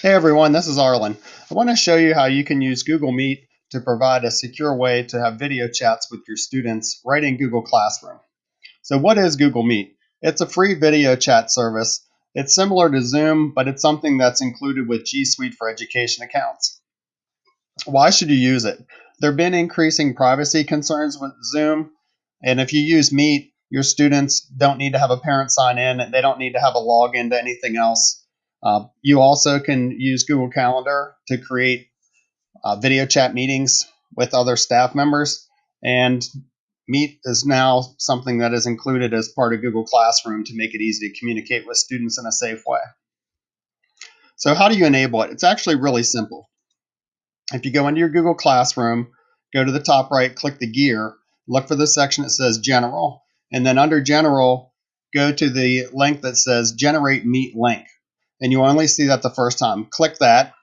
Hey everyone, this is Arlen. I want to show you how you can use Google Meet to provide a secure way to have video chats with your students right in Google Classroom. So what is Google Meet? It's a free video chat service. It's similar to Zoom, but it's something that's included with G Suite for Education accounts. Why should you use it? There have been increasing privacy concerns with Zoom, and if you use Meet, your students don't need to have a parent sign in, and they don't need to have a login to anything else uh, you also can use Google Calendar to create uh, video chat meetings with other staff members. And Meet is now something that is included as part of Google Classroom to make it easy to communicate with students in a safe way. So how do you enable it? It's actually really simple. If you go into your Google Classroom, go to the top right, click the gear, look for the section that says General, and then under General, go to the link that says Generate Meet Link and you only see that the first time. Click that,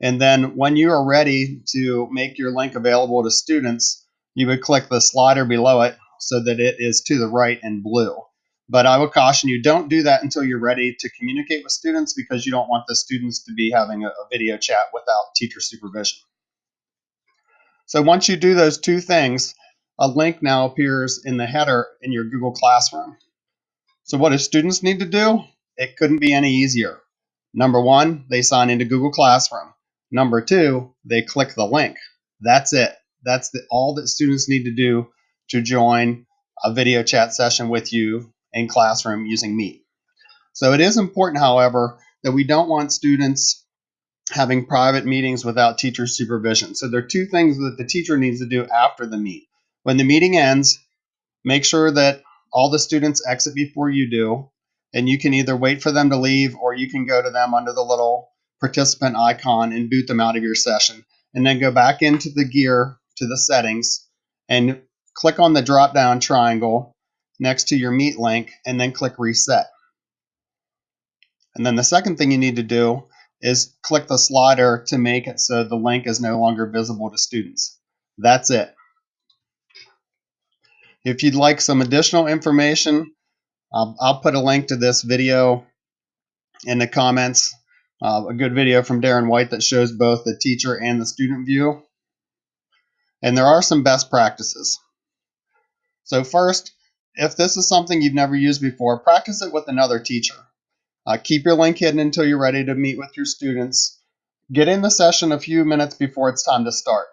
and then when you are ready to make your link available to students, you would click the slider below it so that it is to the right in blue. But I would caution you, don't do that until you're ready to communicate with students because you don't want the students to be having a, video chat without teacher supervision. So once you do those two things, a link now appears in the header in your Google Classroom. So what do students need to do? It couldn't be any easier. Number one, they sign into Google Classroom. Number two, they click the link. That's it. That's the, all that students need to do to join a video chat session with you in Classroom using Meet. So it is important, however, that we don't want students having private meetings without teacher supervision. So there are two things that the teacher needs to do after the meet. When the meeting ends, make sure that all the students exit before you do and you can either wait for them to leave or you can go to them under the little participant icon and boot them out of your session and then go back into the gear to the settings and click on the drop down triangle next to your meet link and then click reset. And then the second thing you need to do is click the slider to make it so the link is no longer visible to students. That's it. If you'd like some additional information um, I'll put a link to this video in the comments. Uh, a good video from Darren White that shows both the teacher and the student view. And there are some best practices. So first, if this is something you've never used before, practice it with another teacher. Uh, keep your link hidden until you're ready to meet with your students. Get in the session a few minutes before it's time to start.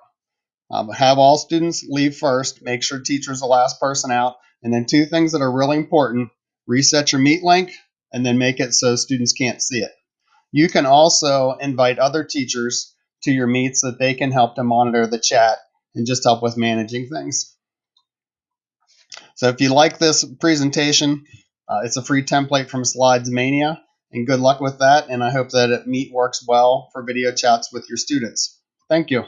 Um, have all students leave first. Make sure teacher's the last person out. And then two things that are really important reset your meet link, and then make it so students can't see it. You can also invite other teachers to your meets so that they can help to monitor the chat and just help with managing things. So if you like this presentation, uh, it's a free template from Slides Mania, and good luck with that. And I hope that Meet works well for video chats with your students. Thank you.